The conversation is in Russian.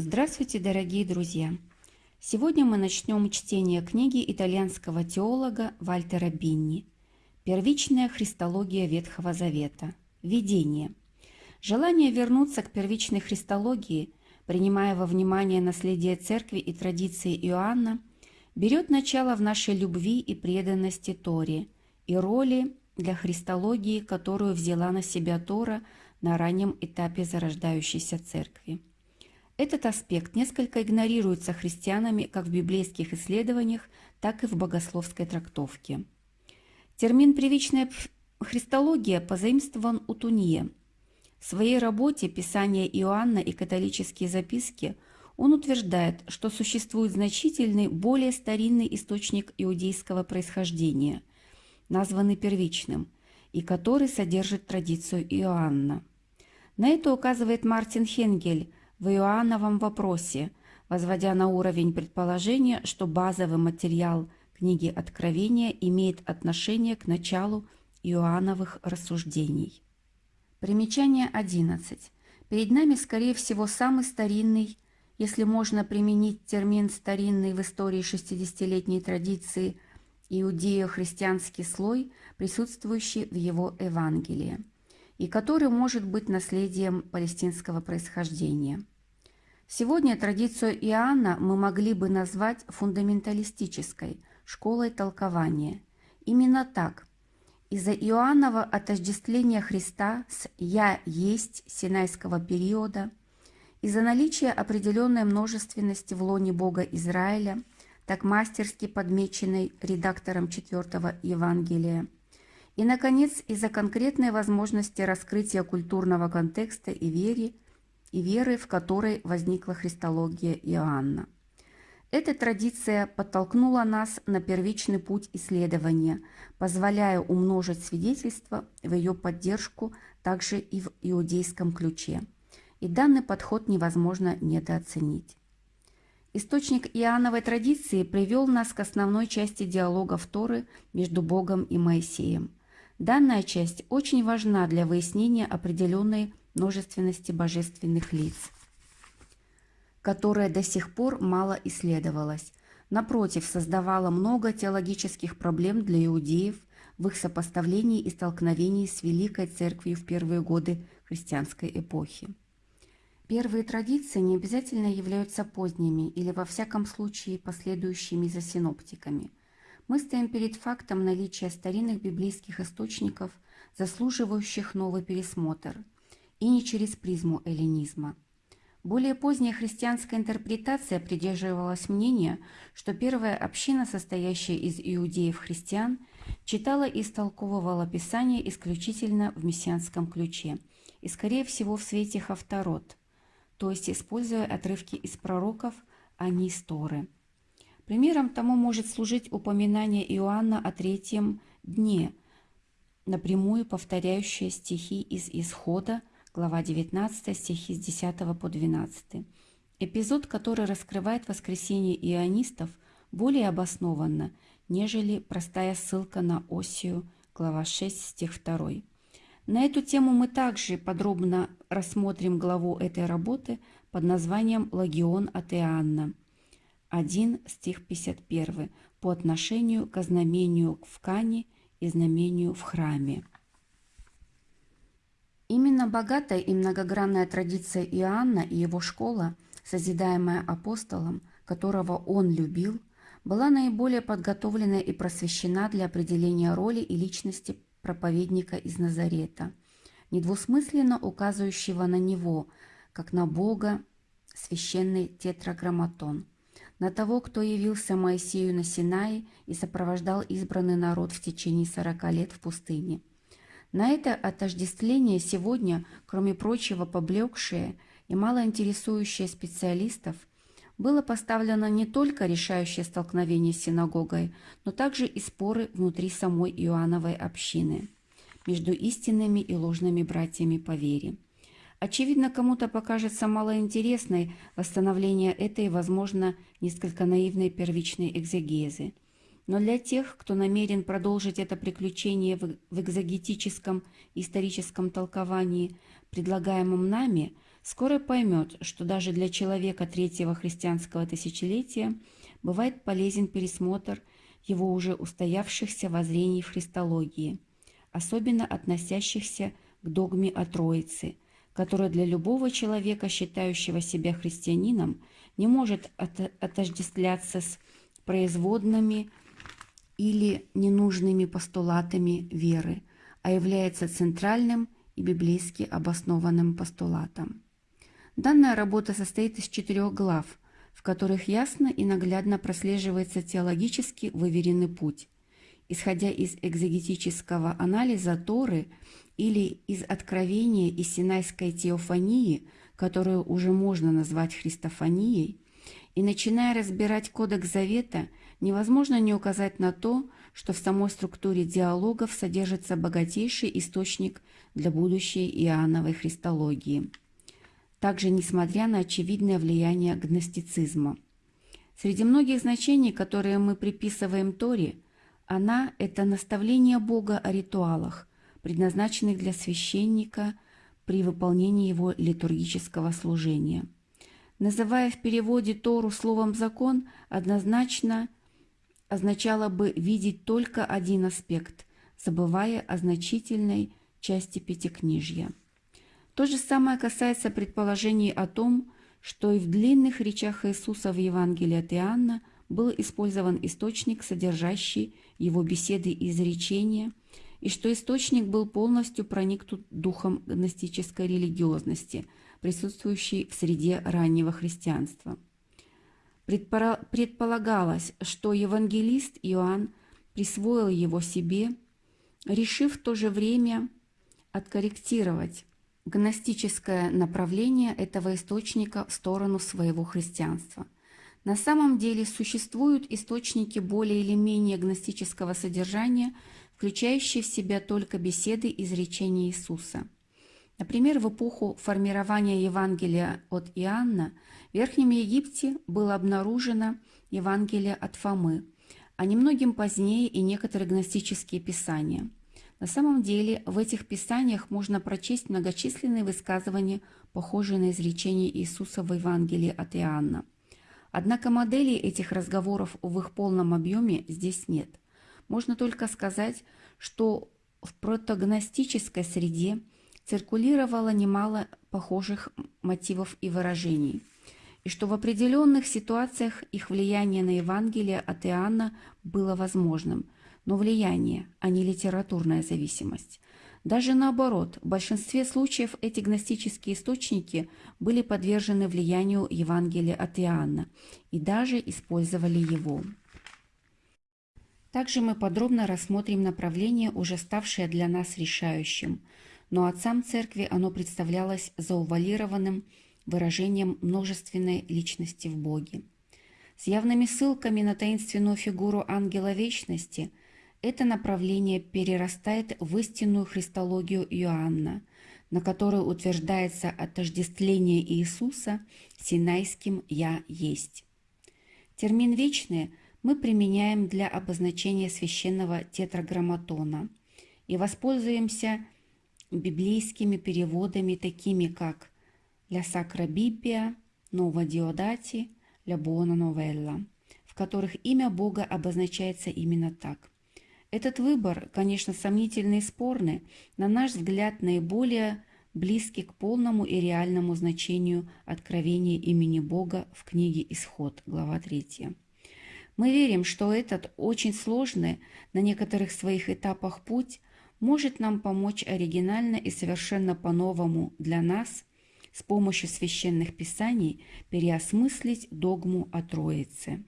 Здравствуйте, дорогие друзья! Сегодня мы начнем чтение книги итальянского теолога Вальтера Бинни «Первичная христология Ветхого Завета. Введение». Желание вернуться к первичной христологии, принимая во внимание наследие Церкви и традиции Иоанна, берет начало в нашей любви и преданности Торе и роли для христологии, которую взяла на себя Тора на раннем этапе зарождающейся Церкви. Этот аспект несколько игнорируется христианами как в библейских исследованиях, так и в богословской трактовке. Термин «привычная христология» позаимствован у Тунье. В своей работе «Писание Иоанна и католические записки» он утверждает, что существует значительный, более старинный источник иудейского происхождения, названный первичным, и который содержит традицию Иоанна. На это указывает Мартин Хенгель в Иоанновом вопросе, возводя на уровень предположения, что базовый материал книги Откровения имеет отношение к началу Иоанновых рассуждений. Примечание 11. Перед нами, скорее всего, самый старинный, если можно применить термин «старинный» в истории 60-летней традиции, иудео-христианский слой, присутствующий в его Евангелии и который может быть наследием палестинского происхождения. Сегодня традицию Иоанна мы могли бы назвать фундаменталистической, школой толкования. Именно так. Из-за Иоаннова отождествления Христа с «Я есть» синайского периода, из-за наличия определенной множественности в лоне Бога Израиля, так мастерски подмеченной редактором четвертого Евангелия – и, наконец, из-за конкретной возможности раскрытия культурного контекста и веры, и веры, в которой возникла христология Иоанна. Эта традиция подтолкнула нас на первичный путь исследования, позволяя умножить свидетельства в ее поддержку также и в иудейском ключе. И данный подход невозможно недооценить. Источник Иоанновой традиции привел нас к основной части диалогов Торы между Богом и Моисеем – Данная часть очень важна для выяснения определенной множественности божественных лиц, которая до сих пор мало исследовалась. Напротив, создавала много теологических проблем для иудеев в их сопоставлении и столкновении с Великой Церковью в первые годы христианской эпохи. Первые традиции не обязательно являются поздними или во всяком случае последующими за синоптиками – мы стоим перед фактом наличия старинных библейских источников, заслуживающих новый пересмотр, и не через призму эллинизма. Более поздняя христианская интерпретация придерживалась мнения, что первая община, состоящая из иудеев-христиан, читала и истолковывала Писание исключительно в мессианском ключе и, скорее всего, в свете Хавторот, то есть используя отрывки из пророков, а не из Торы – Примером тому может служить упоминание Иоанна о третьем дне, напрямую повторяющее стихи из Исхода, глава 19, стихи с 10 по 12. Эпизод, который раскрывает воскресение ионистов, более обоснованно, нежели простая ссылка на Осию, глава 6, стих 2. На эту тему мы также подробно рассмотрим главу этой работы под названием «Лагион от Иоанна», 1 стих 51 по отношению к знамению в Кане и знамению в храме. Именно богатая и многогранная традиция Иоанна и его школа, созидаемая апостолом, которого он любил, была наиболее подготовлена и просвещена для определения роли и личности проповедника из Назарета, недвусмысленно указывающего на него, как на Бога, священный тетраграмматон – на того, кто явился Моисею на Синае и сопровождал избранный народ в течение сорока лет в пустыне. На это отождествление сегодня, кроме прочего, поблекшее и мало интересующее специалистов, было поставлено не только решающее столкновение с синагогой, но также и споры внутри самой Иоанновой общины между истинными и ложными братьями по вере. Очевидно, кому-то покажется малоинтересной восстановление этой, возможно, несколько наивной первичной экзегезы. Но для тех, кто намерен продолжить это приключение в экзогетическом историческом толковании, предлагаемом нами, скоро поймет, что даже для человека третьего христианского тысячелетия бывает полезен пересмотр его уже устоявшихся воззрений в христологии, особенно относящихся к догме о Троице, которая для любого человека, считающего себя христианином, не может отождествляться с производными или ненужными постулатами веры, а является центральным и библейски обоснованным постулатом. Данная работа состоит из четырех глав, в которых ясно и наглядно прослеживается теологически выверенный путь. Исходя из экзегетического анализа Торы или из откровения из Синайской теофании, которую уже можно назвать христофанией, и начиная разбирать Кодекс Завета, невозможно не указать на то, что в самой структуре диалогов содержится богатейший источник для будущей Иоанновой христологии. Также, несмотря на очевидное влияние гностицизма. Среди многих значений, которые мы приписываем Торе, она – это наставление Бога о ритуалах, предназначенных для священника при выполнении его литургического служения. Называя в переводе Тору словом «закон», однозначно означало бы видеть только один аспект, забывая о значительной части Пятикнижья. То же самое касается предположений о том, что и в длинных речах Иисуса в Евангелии от Иоанна был использован источник, содержащий его беседы и изречения, и что источник был полностью проникнут духом гностической религиозности, присутствующей в среде раннего христианства. Предполагалось, что евангелист Иоанн присвоил его себе, решив в то же время откорректировать гностическое направление этого источника в сторону своего христианства. На самом деле существуют источники более или менее гностического содержания, включающие в себя только беседы изречения Иисуса – Например, в эпоху формирования Евангелия от Иоанна в Верхнем Египте было обнаружено Евангелие от Фомы, а немногим позднее и некоторые гностические писания. На самом деле в этих писаниях можно прочесть многочисленные высказывания, похожие на изречения Иисуса в Евангелии от Иоанна. Однако моделей этих разговоров в их полном объеме здесь нет. Можно только сказать, что в протогностической среде – циркулировало немало похожих мотивов и выражений, и что в определенных ситуациях их влияние на Евангелие от Иоанна было возможным, но влияние, а не литературная зависимость. Даже наоборот, в большинстве случаев эти гностические источники были подвержены влиянию Евангелия от Иоанна и даже использовали его. Также мы подробно рассмотрим направление, уже ставшее для нас решающим – но отцам церкви оно представлялось заувалированным выражением множественной личности в Боге. С явными ссылками на таинственную фигуру ангела вечности это направление перерастает в истинную христологию Иоанна, на которой утверждается отождествление Иисуса синайским «Я есть». Термин «вечное» мы применяем для обозначения священного тетраграмматона и воспользуемся – библейскими переводами, такими как «Ля Сакра Библия», «Нова Диодати», «Ля Буона Новелла», в которых имя Бога обозначается именно так. Этот выбор, конечно, сомнительный и спорный, на наш взгляд наиболее близкий к полному и реальному значению откровения имени Бога в книге «Исход», глава 3. Мы верим, что этот очень сложный на некоторых своих этапах путь может нам помочь оригинально и совершенно по-новому для нас с помощью священных писаний переосмыслить догму о Троице.